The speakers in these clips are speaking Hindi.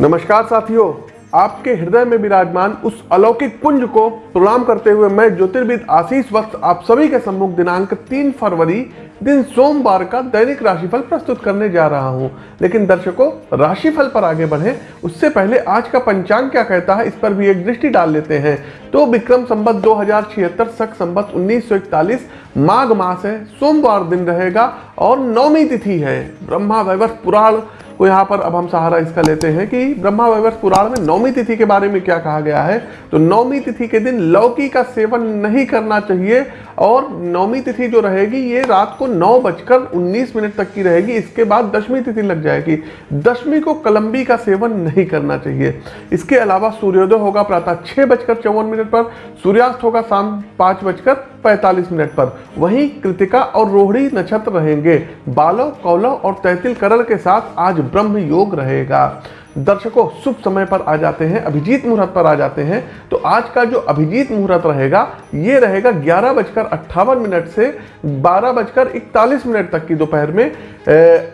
नमस्कार साथियों, आपके हृदय में विराजमान उस अलौकिक पुंज को प्रणाम करते हुए मैं ज्योतिर्विद आशीष वक्त आप सभी के सम्मुख दिनांक 3 फरवरी दिन सोमवार का दैनिक राशिफल प्रस्तुत करने जा रहा हूँ। लेकिन दर्शकों, राशिफल पर आगे बढ़े। उससे पहले आज का पंचांग क्या कहता है, इस पर भी एक दृष्टि डाल लेते हैं। तो विक्रम संबत दो हज़ार छिहत्तर सख संबत उन्नीस माघ मास है, सोमवार दिन रहेगा और नौमी तिथि है। ब्रह्मा वैवर्ष पुराण को यहाँ पर अब हम सहारा इसका लेते हैं कि ब्रह्मा वैवर्ष पुराण में नौमी तिथि के बारे में क्या कहा गया है। तो नौमी तिथि के दिन लौकी का सेवन नहीं करना चाहिए और नौमी तिथि जो रहेगी, ये रात को नौ बजकर उन्नीस मिनट तक की रहेगी। इसके बाद दशमी तिथि लग जाएगी। दशमी को कलम्बी का सेवन नहीं करना चाहिए। इसके अलावा सूर्योदय होगा प्रातः छः बजकर चौवन मिनट पर, सूर्यास्त होगा शाम पाँच बजकर पैंतालीस मिनट पर। वहीं कृतिका और रोहिणी नक्षत्र रहेंगे। बालव, कौलव और तैतिल करण के साथ आज ब्रह्म योग रहेगा। दर्शकों, शुभ समय पर आ जाते हैं, अभिजीत मुहूर्त पर आ जाते हैं। तो आज का जो अभिजीत मुहूर्त रहेगा, ये रहेगा ग्यारह बजकर अट्ठावन मिनट से बारह बजकर इकतालीस मिनट तक की दोपहर में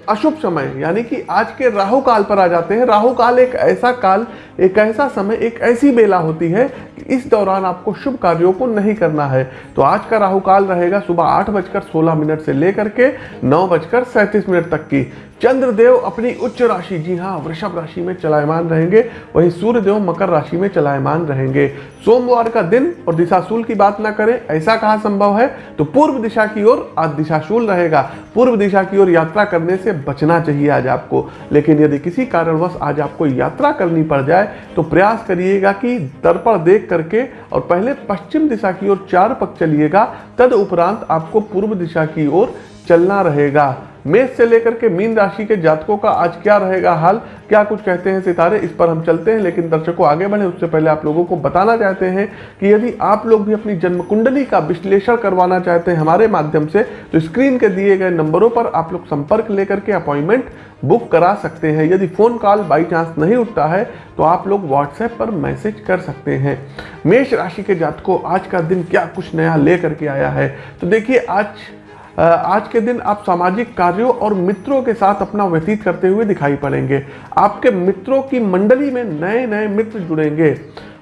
अशुभ समय। यानी कि आज के राहु काल पर आ जाते हैं। राहु काल एक ऐसा काल, एक ऐसा समय, एक ऐसी बेला होती है कि इस दौरान आपको शुभ कार्यों को नहीं करना है। तो आज का राहु काल रहेगा सुबह आठ बजकर सोलह मिनट से लेकर के नौ बजकर सैंतीस मिनट तक की। चंद्रदेव अपनी उच्च राशि, जी हाँ वृषभ राशि में चलायमान रहेंगे। वहीं सूर्यदेव मकर राशि में चलायमान रहेंगे। सोमवार का दिन और दिशाशूल की बात ना करें, ऐसा कहा संभव है? तो पूर्व दिशा की ओर आज दिशाशूल रहेगा। पूर्व दिशा की ओर यात्रा करने से बचना चाहिए आज आपको। लेकिन यदि किसी कारणवश आज आपको यात्रा करनी पड़ जाए तो प्रयास करिएगा कि दर्पण देख करके और पहले पश्चिम दिशा की ओर चार पक चलिएगा, तद आपको पूर्व दिशा की ओर चलना रहेगा। मेष से लेकर के मीन राशि के जातकों का आज क्या रहेगा हाल? क्या कुछ कहते हैं सितारे? इस पर हम चलते हैं, लेकिन दर्शकों, आगे बढ़े। उससे पहले आप लोगों को बताना चाहते हैं कि यदि आप लोग भी अपनी जन्म कुंडली का विश्लेषण करवाना चाहते हैं हमारे माध्यम से तो स्क्रीन के दिए गए नंबरों पर आप लोग संपर्क लेकर के अपॉइंटमेंट बुक करा सकते हैं। यदि फ़ोन कॉल बाई चांस नहीं उठता है तो आप लोग व्हाट्सएप पर मैसेज कर सकते हैं। मेष राशि के जातकों, आज का दिन क्या कुछ नया ले करके आया है? तो देखिए, आज आज के दिन आप सामाजिक कार्यों और मित्रों के साथ अपना व्यतीत करते हुए दिखाई पड़ेंगे। आपके मित्रों की मंडली में नए नए मित्र जुड़ेंगे।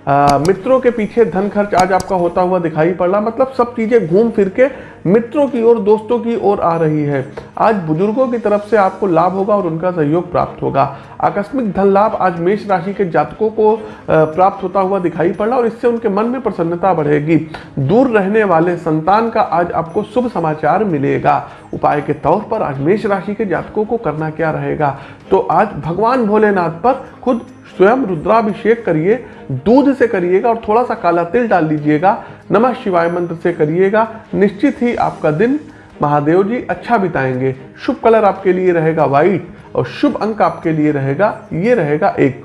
आ, मित्रों के पीछे धन खर्च आज आपका होता हुआ दिखाई पड़। रहा मतलब सब चीज़ें घूम फिर के मित्रों की ओर दोस्तों की ओर आ रही है। आज बुज़ुर्गों की तरफ़ से आपको लाभ होगा और उनका सहयोग प्राप्त होगा। आकस्मिक धन लाभ आज मेष राशि के जातकों को प्राप्त होता हुआ दिखाई पड़ रहा और इससे उनके मन में प्रसन्नता बढ़ेगी। दूर रहने वाले संतान का आज आपको शुभ समाचार मिलेगा। उपाय के तौर पर आज मेष राशि के जातकों को करना क्या रहेगा? तो आज भगवान भोलेनाथ पर खुद स्वयं रुद्राभिषेक करिए, दूध से करिएगा और थोड़ा सा काला तिल डाल लीजिएगा, नमः शिवाय मंत्र से करिएगा, निश्चित ही आपका दिन महादेव जी अच्छा बिताएँगे। शुभ कलर आपके लिए रहेगा व्हाइट और शुभ अंक आपके लिए रहेगा, ये रहेगा एक।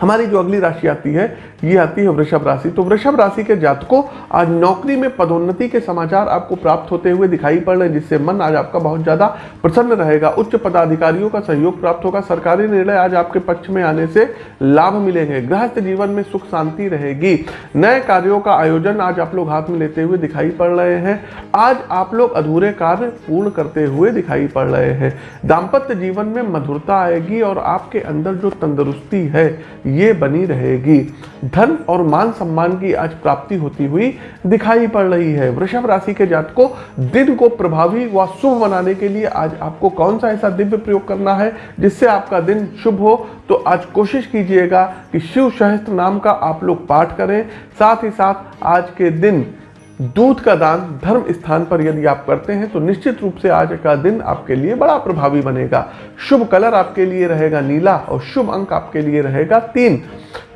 हमारी जो अगली राशि आती है, ये आती है वृषभ राशि। तो वृषभ राशि के जातकों, आज नौकरी में पदोन्नति के समाचार आपको प्राप्त होते हुए दिखाई पड़ रहे हैं, जिससे मन आज आपका बहुत ज़्यादा प्रसन्न रहेगा। उच्च पदाधिकारियों का सहयोग प्राप्त होगा। सरकारी निर्णय आज आपके पक्ष में आने से लाभ मिलेंगे। गृहस्थ जीवन में सुख शांति रहेगी। नए कार्यों का आयोजन आज आप लोग हाथ में लेते हुए दिखाई पड़ रहे हैं। आज आप लोग अधूरे कार्य पूर्ण करते हुए दिखाई पड़ रहे हैं। दाम्पत्य जीवन में मधुरता आएगी और आपके अंदर जो तंदुरुस्ती है ये बनी रहेगी। धन और मान सम्मान की आज प्राप्ति होती हुई दिखाई पड़ रही है। वृषभ राशि के जात को दिन को प्रभावी व शुभ बनाने के लिए आज आपको कौन सा ऐसा दिव्य प्रयोग करना है जिससे आपका दिन शुभ हो? तो आज कोशिश कीजिएगा कि शिव सहस्त्र नाम का आप लोग पाठ करें। साथ ही साथ आज के दिन दूध का दान धर्म स्थान पर यदि आप करते हैं तो निश्चित रूप से आज का दिन आपके लिए बड़ा प्रभावी बनेगा। शुभ कलर आपके लिए रहेगा नीला और शुभ अंक आपके लिए रहेगा तीन।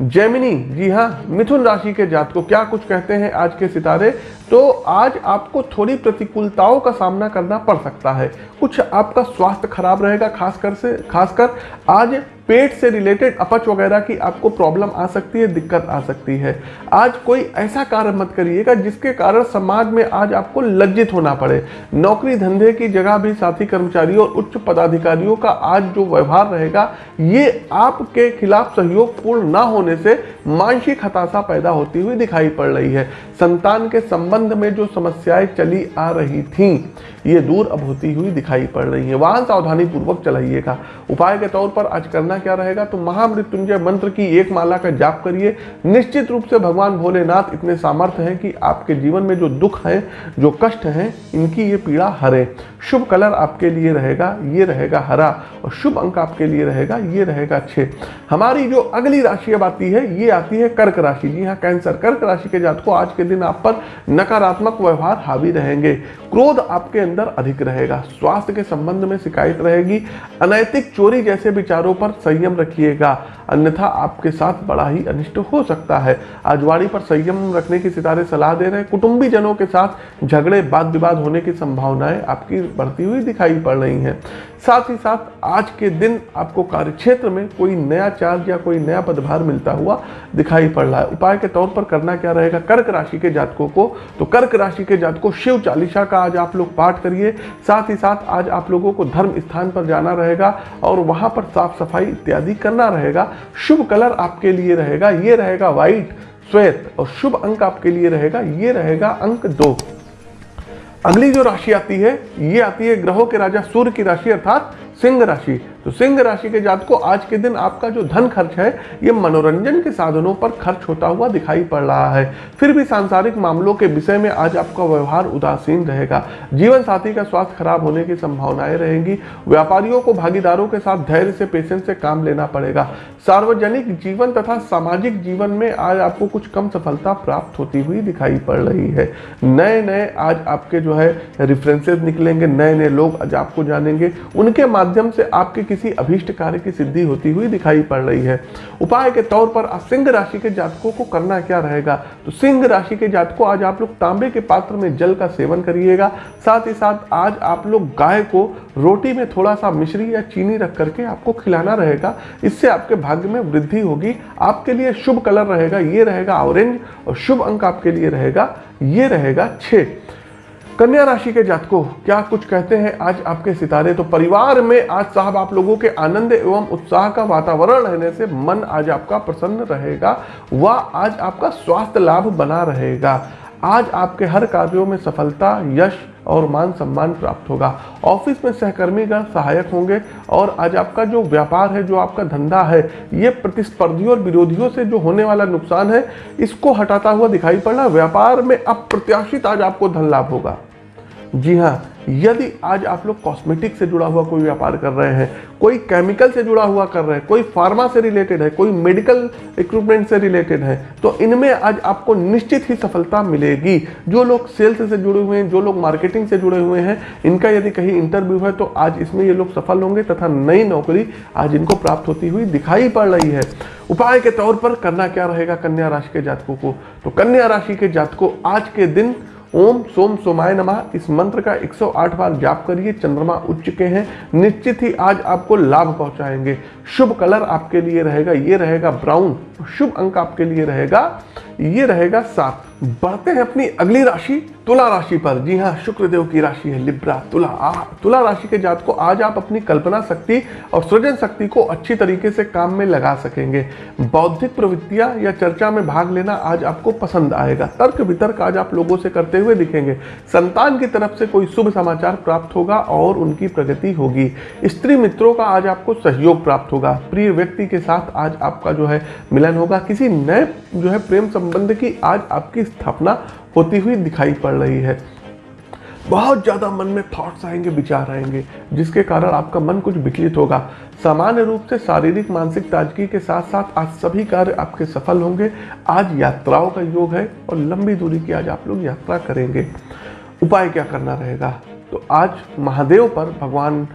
जैमिनी, जी हाँ मिथुन राशि के जात को क्या कुछ कहते हैं आज के सितारे? तो आज आपको थोड़ी प्रतिकूलताओं का सामना करना पड़ सकता है। कुछ आपका स्वास्थ्य खराब रहेगा, खासकर से, खासकर आज पेट से रिलेटेड अपच वगैरह की आपको प्रॉब्लम आ सकती है, दिक्कत आ सकती है। आज कोई ऐसा कार्य मत करिएगा जिसके कारण समाज में आज आपको लज्जित होना पड़े। नौकरी धंधे की जगह भी साथी कर्मचारियों और उच्च पदाधिकारियों का आज जो व्यवहार रहेगा, ये आपके खिलाफ सहयोग पूर्ण ना होने से मानसिक हताशा पैदा होती हुई दिखाई पड़ रही है। संतान के संबंध में जो समस्याएँ चली आ रही थी, ये दूर अब होती हुई दिखाई पड़ रही है। वाहन सावधानी पूर्वक चलाइएगा। उपाय के तौर पर आज करना करना क्या रहेगा? तो महामृत्युंजय मंत्र की एक माला का जाप करिए। निश्चित रूप से भगवान भोलेनाथ इतने सामर्थ्य हैं कि आपके जीवन में जो दुख है, जो कष्ट है, इनकी ये पीड़ा हरे। शुभ कलर आपके लिए रहेगा, ये रहेगा हरा और शुभ अंक आपके लिए रहेगा, ये रहेगा छः हमारी जो अगली राशि अब आती है, ये आती है कर्क राशि। जी हाँ कैंसर। कर्क राशि के जात को आज के दिन आप पर नकारात्मक व्यवहार हावी रहेंगे। क्रोध आपके अंदर अधिक रहेगा। स्वास्थ्य के संबंध में शिकायत रहेगी। अनैतिक चोरी जैसे विचारों पर संयम रखिएगा। अन्यथा आपके साथ बड़ा ही अनिष्ट हो सकता है। आजवाड़ी पर संयम रखने की सितारे सलाह दे रहे हैं। कुटुंबी जनों के साथ झगड़े वाद विवाद होने की संभावनाएँ आपकी बढ़ती हुई दिखाई पड़ रही हैं। साथ ही साथ आज के दिन आपको कार्यक्षेत्र में कोई नया चार्ज या कोई नया पदभार मिलता हुआ दिखाई पड़ रहा है। उपाय के तौर पर करना क्या रहेगा? कर्क राशि के जातकों को तो कर्क राशि के जातकों, शिव चालीसा का आज आप लोग पाठ करिए। साथ ही साथ आज आप लोगों को धर्म स्थान पर जाना रहेगा और वहाँ पर साफ़ सफ़ाई इत्यादि करना रहेगा। शुभ कलर आपके लिए रहेगा, ये रहेगा व्हाइट, श्वेत और शुभ अंक आपके लिए रहेगा, ये रहेगा अंक दो। अगली जो राशि आती है, ये आती है ग्रहों के राजा सूर्य की राशि, अर्थात सिंह राशि। तो सिंह राशि के जात को आज के दिन आपका जो धन खर्च है, ये मनोरंजन के साधनों पर खर्च होता हुआ दिखाई पड़ रहा है। फिर भी सांसारिक मामलों के विषय में आज आपका व्यवहार उदासीन रहेगा। जीवन साथी का स्वास्थ्य खराब होने की संभावनाएँ रहेंगी। व्यापारियों को भागीदारों के साथ धैर्य से, पेशेंस से काम लेना पड़ेगा। सार्वजनिक जीवन तथा सामाजिक जीवन में आज आपको कुछ कम सफलता प्राप्त होती हुई दिखाई पड़ रही है। नए नए आज आपके जो है रेफरेंसेस निकलेंगे। नए नए लोग आज आपको जानेंगे। उनके माध्यम से आपके किसी अभीष्ट कार्य की सिद्धि होती हुई दिखाई पड़ रही है। उपाय के तौर पर सिंह राशि के जातकों को करना क्या रहेगा? तो सिंह राशि के जातकों, आज आप लोग तांबे के पात्र में जल का सेवन करिएगा। साथ ही साथ आज आप लोग गाय को रोटी में थोड़ा सा मिश्री या चीनी रख करके आपको खिलाना रहेगा। इससे आपके भाग्य में वृद्धि होगी। आपके लिए शुभ कलर रहेगा, ये रहेगा ऑरेंज और शुभ अंक आपके लिए रहेगा, ये रहेगा छः कन्या राशि के जातकों, क्या कुछ कहते हैं आज आपके सितारे? तो परिवार में आज साहब आप लोगों के आनंद एवं उत्साह का वातावरण रहने से मन आज आपका प्रसन्न रहेगा, व आज आपका स्वास्थ्य लाभ बना रहेगा। आज आपके हर कार्यों में सफलता, यश और मान सम्मान प्राप्त होगा। ऑफ़िस में सहकर्मीगण सहायक होंगे और आज आपका जो व्यापार है, जो आपका धंधा है, ये प्रतिस्पर्धियों और विरोधियों से जो होने वाला नुकसान है, इसको हटाता हुआ दिखाई पड़ व्यापार में अप्रत्याशित आज आपको धन लाभ होगा। जी हाँ यदि आज आप लोग कॉस्मेटिक से जुड़ा हुआ कोई व्यापार कर रहे हैं, कोई केमिकल से जुड़ा हुआ कर रहे हैं, कोई फार्मा से रिलेटेड है, कोई मेडिकल इक्विपमेंट से रिलेटेड है तो इनमें आज आपको निश्चित ही सफलता मिलेगी। जो लोग सेल्स से जुड़े हुए हैं, जो लोग मार्केटिंग से जुड़े हुए हैं, इनका यदि कहीं इंटरव्यू है तो आज इसमें ये लोग सफल होंगे तथा नई नौकरी आज इनको प्राप्त होती हुई दिखाई पड़ रही है। उपाय के तौर पर करना क्या रहेगा कन्या राशि के जातकों को? तो कन्या राशि के जातकों आज के दिन ओम सोम सोमाय नमः। इस मंत्र का 108 बार जाप करिए, चंद्रमा उठ चुके हैं। निश्चित ही आज आपको लाभ पहुंचाएँगे। शुभ कलर आपके लिए रहेगा, ये रहेगा ब्राउन। शुभ अंक आपके लिए रहेगा, ये रहेगा सात। बढ़ते हैं अपनी अगली राशि, तुला राशि पर। जी हाँ शुक्रदेव की राशि है, लिब्रा, तुला। आ, तुला राशि के जात को आज आप अपनी कल्पना शक्ति और सृजन शक्ति को अच्छी तरीके से काम में लगा सकेंगे। बौद्धिक प्रवृत्तियाँ या चर्चा में भाग लेना आज आपको पसंद आएगा। तर्क वितर्क आज आप लोगों से करते हुए दिखेंगे। संतान की तरफ़ से कोई शुभ समाचार प्राप्त होगा और उनकी प्रगति होगी। स्त्री मित्रों का आज आपको सहयोग प्राप्त होगा। प्रिय व्यक्ति के साथ आज आपका जो है मिलन होगा। किसी नए जो है प्रेम संबंध की आज आपकी स्थापना होती हुई दिखाई पड़ रही है। बहुत ज़्यादा मन में थॉट्स आएँगे, विचार आएँगे, जिसके कारण आपका मन कुछ विचलित होगा। सामान्य रूप से शारीरिक, मानसिक ताजगी के साथ साथ आज सभी कार्य आपके सफल होंगे। आज यात्राओं का योग है और लंबी दूरी की आज आप लोग यात्रा करेंगे। उपाय क्या करना रहेगा? तो आज महादेव पर, भगवान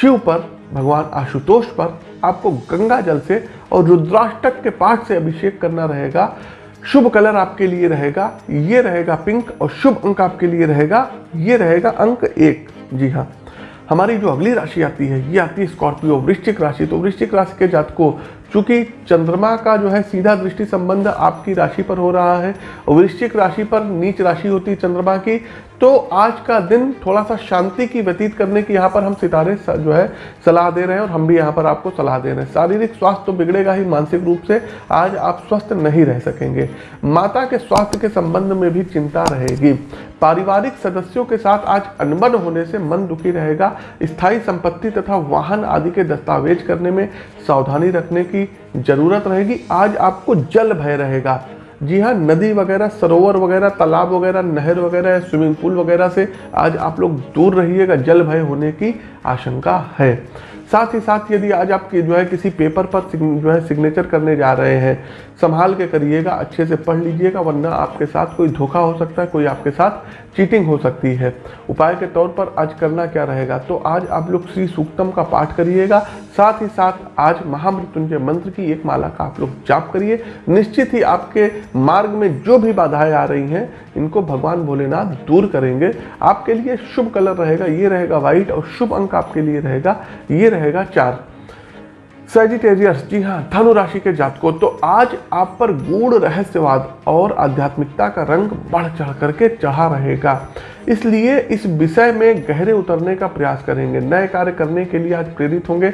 शिव पर, भगवान आशुतोष पर आपको गंगा जल से और रुद्राष्टक के पाठ से अभिषेक करना रहेगा। शुभ कलर आपके लिए रहेगा, ये रहेगा पिंक और शुभ अंक आपके लिए रहेगा, ये रहेगा अंक एक। जी हाँ हमारी जो अगली राशि आती है, ये आती है स्कॉर्पियो, वृश्चिक राशि। तो वृश्चिक राशि के जात को चूँकि चंद्रमा का जो है सीधा दृष्टि संबंध आपकी राशि पर हो रहा है वृश्चिक राशि पर नीच राशि होती है चंद्रमा की तो आज का दिन थोड़ा सा शांति की व्यतीत करने की यहाँ पर हम सितारे जो है, सलाह दे रहे हैं और हम भी यहाँ पर आपको सलाह दे रहे हैं। शारीरिक स्वास्थ्य तो बिगड़ेगा ही, मानसिक रूप से आज आप स्वस्थ नहीं रह सकेंगे। माता के स्वास्थ्य के संबंध में भी चिंता रहेगी। पारिवारिक सदस्यों के साथ आज अनबन होने से मन दुखी रहेगा। स्थायी संपत्ति तथा वाहन आदि के दस्तावेज़ करने में सावधानी रखने की ज़रूरत रहेगी। आज आपको जल भय रहेगा। जी हाँ नदी वगैरह, सरोवर वगैरह, तालाब वगैरह, नहर वगैरह, स्विमिंग पूल वगैरह से आज आप लोग दूर रहिएगा, जल भय होने की आशंका है। साथ ही साथ यदि आज आप जो है किसी पेपर पर जो है सिग्नेचर करने जा रहे हैं संभाल के करिएगा, अच्छे से पढ़ लीजिएगा, वरना आपके साथ कोई धोखा हो सकता है, कोई आपके साथ चीटिंग हो सकती है। उपाय के तौर पर आज करना क्या रहेगा? तो आज आप लोग श्री सूक्तम का पाठ करिएगा, साथ ही साथ आज महामृत्युंजय मंत्र की एक माला का आप लोग जाप करिए। निश्चित ही आपके मार्ग में जो भी बाधाएँ आ रही हैं, इनको भगवान भोलेनाथ दूर करेंगे। आपके लिए शुभ कलर रहेगा, ये रहेगा व्हाइट और शुभ अंक आपके लिए रहेगा, ये रहेगा चार। सेजिटेरियस जी हाँ धनु राशि के जातकों तो आज आप पर गूढ़ रहस्यवाद और आध्यात्मिकता का रंग बढ़ चढ़ करके चढ़ा रहेगा। इसलिए इस विषय में गहरे उतरने का प्रयास करेंगे। नए कार्य करने के लिए आज प्रेरित होंगे।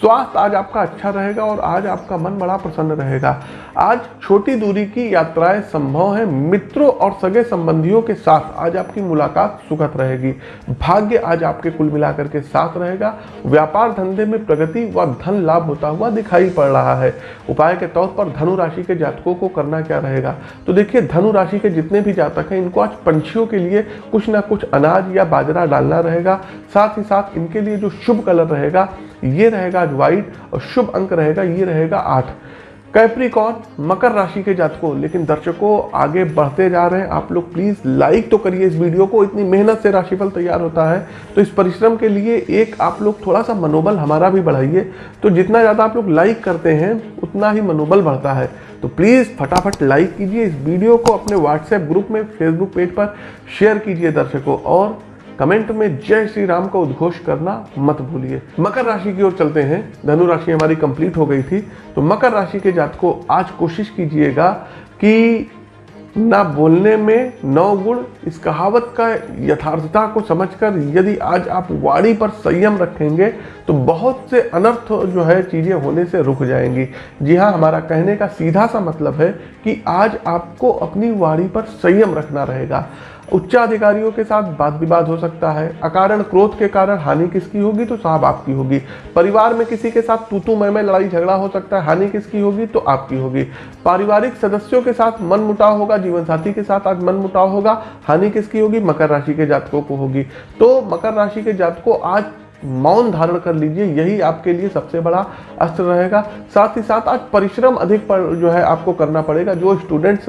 स्वास्थ्य आज आपका अच्छा रहेगा और आज आपका मन बड़ा प्रसन्न रहेगा। आज छोटी दूरी की यात्राएँ संभव है। मित्रों और सगे संबंधियों के साथ आज आपकी मुलाकात सुखद रहेगी। भाग्य आज आपके कुल मिलाकर के साथ रहेगा। व्यापार धंधे में प्रगति व धन लाभ होता हुआ दिखाई पड़ रहा है। उपाय के तौर पर धनु राशि के जातकों को करना क्या रहेगा? तो देखिए, धनु राशि के जितने भी जातक हैं, इनको आज पंछियों के लिए कुछ ना कुछ अनाज या बाजरा डालना रहेगा। साथ ही साथ इनके लिए जो शुभ कलर रहेगा, ये रहेगा आज व्हाइट और शुभ अंक रहेगा, ये रहेगा आठ। कैप्रिकॉन मकर राशि के जातकों। लेकिन दर्शकों, आगे बढ़ते जा रहे हैं। आप लोग प्लीज़ लाइक तो करिए इस वीडियो को। इतनी मेहनत से राशिफल तैयार होता है। तो इस परिश्रम के लिए एक आप लोग थोड़ा सा मनोबल हमारा भी बढ़ाइए। तो जितना ज़्यादा आप लोग लाइक करते हैं, उतना ही मनोबल बढ़ता है। तो प्लीज़ फटाफट लाइक कीजिए इस वीडियो को। अपने व्हाट्सएप ग्रुप में फेसबुक पेज पर शेयर कीजिए दर्शकों। और कमेंट में जय श्री राम का उद्घोष करना मत भूलिए। मकर राशि की ओर चलते हैं। धनु राशि हमारी कंप्लीट हो गई थी। तो मकर राशि के जात को आज कोशिश कीजिएगा कि ना बोलने में नौ गुण, इस कहावत का यथार्थता को समझकर यदि आज आप वाणी पर संयम रखेंगे तो बहुत से अनर्थ जो है चीज़ें होने से रुक जाएँगी। जी हाँ हमारा कहने का सीधा सा मतलब है कि आज आपको अपनी वाणी पर संयम रखना रहेगा। उच्चाधिकारियों के साथ वाद विवाद हो सकता है। अकारण क्रोध के कारण हानि किसकी होगी तो साहब आपकी होगी। परिवार में किसी के साथ तू तू मैं मैं लड़ाई झगड़ा हो सकता है, हानि किसकी होगी तो आपकी होगी। पारिवारिक सदस्यों के साथ मन मुटाव होगा जीवन साथी के साथ आज मन मुटाव होगा, हानि किसकी होगी? मकर राशि के जातकों को होगी। तो मकर राशि के जातकों आज मौन धारण कर लीजिए, यही आपके लिए सबसे बड़ा अस्त्र रहेगा। साथ ही साथ आज परिश्रम अधिक पर जो है आपको करना पड़ेगा। जो स्टूडेंट्स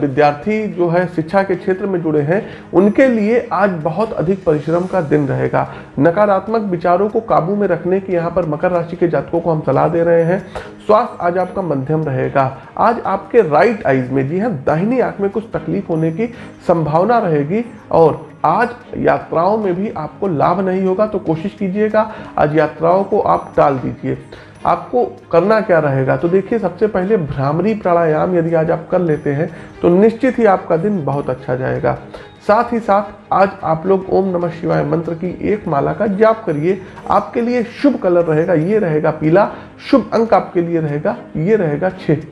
विद्यार्थी जो है शिक्षा के क्षेत्र में जुड़े हैं, उनके लिए आज बहुत अधिक परिश्रम का दिन रहेगा। नकारात्मक विचारों को काबू में रखने की यहाँ पर मकर राशि के जातकों को हम सलाह दे रहे हैं। स्वास्थ्य आज आपका मध्यम रहेगा। आज आपके राइट आइज़ में जी हाँ दाहिनी आँख में कुछ तकलीफ़ होने की संभावना रहेगी और आज यात्राओं में भी आपको लाभ नहीं होगा तो कोशिश कीजिएगा, आज यात्राओं को आप टाल दीजिए। आपको करना क्या रहेगा? तो देखिए, सबसे पहले भ्रामरी प्राणायाम यदि आज आप कर लेते हैं तो निश्चित ही आपका दिन बहुत अच्छा जाएगा। साथ ही साथ, आज आप लोग ओम नमः शिवाय मंत्र की एक माला का जाप करिए। आपके लिए शुभ कलर रहेगा, ये रहेगा पीला। शुभ अंक आपके लिए रहेगा, ये रहेगा छः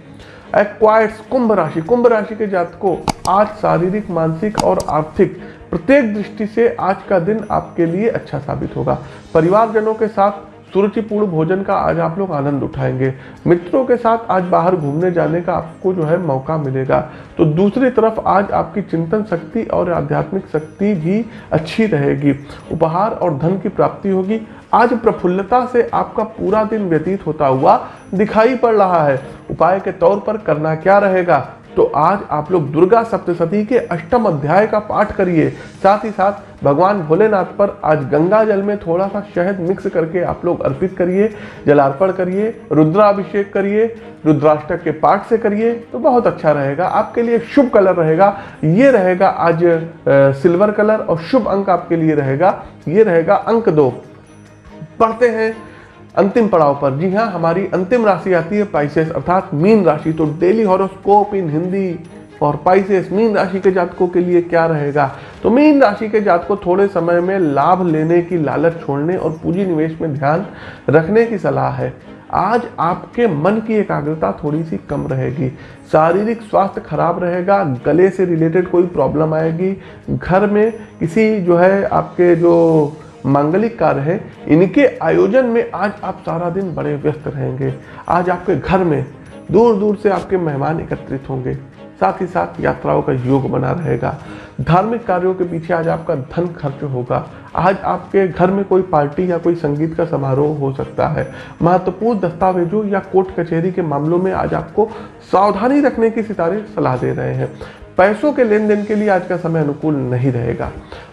एक्वाइट्स कुंभ राशि। कुंभ राशि के जात को आज शारीरिक, मानसिक और आर्थिक प्रत्येक दृष्टि से आज का दिन आपके लिए अच्छा साबित होगा। परिवारजनों के साथ सुरुचिपूर्ण भोजन का आज आप लोग आनंद उठाएँगे। मित्रों के साथ आज बाहर घूमने जाने का आपको जो है मौका मिलेगा। तो दूसरी तरफ़ आज आपकी चिंतन शक्ति और आध्यात्मिक शक्ति भी अच्छी रहेगी। उपहार और धन की प्राप्ति होगी। आज प्रफुल्लता से आपका पूरा दिन व्यतीत होता हुआ दिखाई पड़ रहा है। उपाय के तौर पर करना क्या रहेगा? तो आज आप लोग दुर्गा सप्तशती के अष्टम अध्याय का पाठ करिए। साथ ही साथ भगवान भोलेनाथ पर आज गंगा जल में थोड़ा सा शहद मिक्स करके आप लोग अर्पित करिए, जलार्पण करिए, रुद्राभिषेक करिए, रुद्राष्टक के पाठ से करिए तो बहुत अच्छा रहेगा। आपके लिए शुभ कलर रहेगा। ये रहेगा आज सिल्वर कलर और शुभ अंक आपके लिए रहेगा। ये रहेगा अंक दो। पढ़ते हैं। अंतिम पड़ाव पर। जी हाँ हमारी अंतिम राशि आती है पाइसेस अर्थात मीन राशि। तो डेली हॉरोस्कोप इन हिंदी और पाइसेस मीन राशि के जातकों के लिए क्या रहेगा? तो मीन राशि के जातकों थोड़े समय में लाभ लेने की लालच छोड़ने और पूंजी निवेश में ध्यान रखने की सलाह है। आज आपके मन की एकाग्रता थोड़ी सी कम रहेगी। शारीरिक स्वास्थ्य खराब रहेगा, गले से रिलेटेड कोई प्रॉब्लम आएगी, घर में किसी जो है आपके जो मांगलिक कार्य है। इनके आयोजन में आज आप सारा दिन बड़े व्यस्त रहेंगे। आज आपके घर में दूर दूर से आपके मेहमान एकत्रित होंगे। साथ ही साथ यात्राओं का योग बना रहेगा। धार्मिक कार्यों के पीछे आज आपका धन खर्च होगा। आज आपके घर में कोई पार्टी या कोई संगीत का समारोह हो सकता है। महत्वपूर्ण दस्तावेजों या कोर्ट कचहरी के मामलों में आज आपको सावधानी रखने की सितारे सलाह दे रहे हैं। पैसों के लेन देन के लिए आज का समय अनुकूल नहीं रहेगा।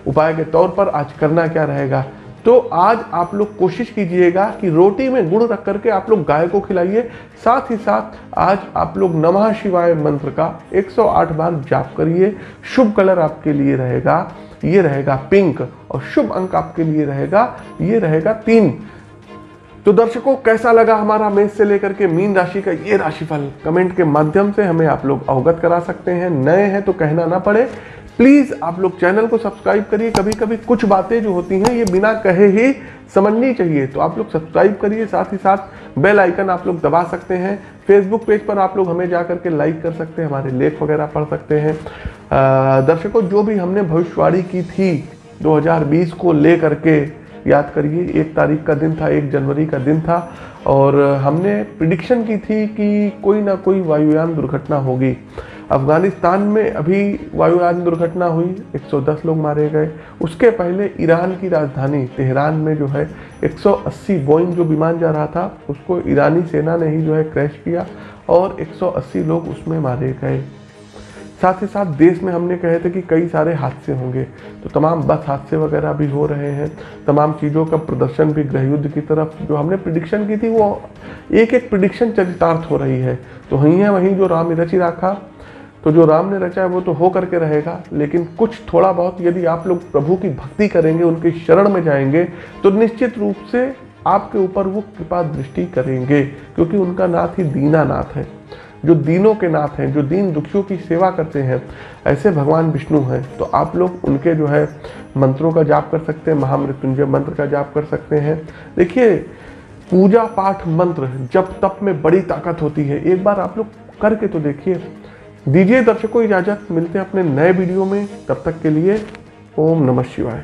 उपाय के तौर पर आज करना क्या रहेगा? तो आज आप लोग कोशिश कीजिएगा कि रोटी में गुड़ रख करके आप लोग गाय को खिलाइए। साथ ही साथ आज आप लोग नमः शिवाय मंत्र का 108 बार जाप करिए। शुभ कलर आपके लिए रहेगा, ये रहेगा पिंक और शुभ अंक आपके लिए रहेगा, ये रहेगा तीन। तो दर्शकों, कैसा लगा हमारा मेष से लेकर के मीन राशि का ये राशिफल? कमेंट के माध्यम से हमें आप लोग अवगत करा सकते हैं। नए हैं तो कहना ना पड़े। प्लीज़ आप लोग चैनल को सब्सक्राइब करिए। कभी कभी कुछ बातें जो होती हैं, ये बिना कहे ही समझनी चाहिए। तो आप लोग सब्सक्राइब करिए, साथ ही साथ बेल आइकन आप लोग दबा सकते हैं। फेसबुक पेज पर आप लोग हमें जा करके लाइक कर सकते हैं, हमारे लेख वगैरह पढ़ सकते हैं। दर्शकों, जो भी हमने भविष्यवाणी की थी 2020 को ले करके याद करिए, एक तारीख का दिन था, एक जनवरी का दिन था और हमने प्रिडिक्शन की थी कि कोई ना कोई वायुयान दुर्घटना होगी। अफ़गानिस्तान में अभी वायुयान दुर्घटना हुई 110 लोग मारे गए। उसके पहले ईरान की राजधानी तेहरान में जो है 180 बोइंग जो विमान जा रहा था, उसको ईरानी सेना ने ही जो है क्रैश किया और 180 लोग उसमें मारे गए। साथ ही साथ देश में हमने कहे थे कि कई सारे हादसे होंगे। तो तमाम बस हादसे वगैरह भी हो रहे हैं। तमाम चीज़ों का प्रदर्शन भी गृह युद्ध की तरफ़, जो हमने प्रिडिक्शन की थी, वो एक एक प्रिडिक्शन चरितार्थ हो रही है। तो वहीं है, वहीं जो राम रची रखा तो जो राम ने रचा है, वो तो हो करके रहेगा। लेकिन कुछ थोड़ा बहुत यदि आप लोग प्रभु की भक्ति करेंगे, उनके शरण में जाएँगे तो निश्चित रूप से आपके ऊपर वो कृपा दृष्टि करेंगे, क्योंकि उनका नाथ ही दीना नाथ है। जो दीनों के नाथ हैं, जो दीन दुखियों की सेवा करते हैं, ऐसे भगवान विष्णु हैं। तो आप लोग उनके जो है मंत्रों का जाप कर सकते हैं, महामृत्युंजय मंत्र का जाप कर सकते हैं। देखिए, पूजा पाठ मंत्र जब तप में बड़ी ताकत होती है, एक बार आप लोग करके तो देखिए। दीजिए दर्शकों इजाज़त, मिलते हैं अपने नए वीडियो में। तब तक के लिए ओम नमः शिवाय।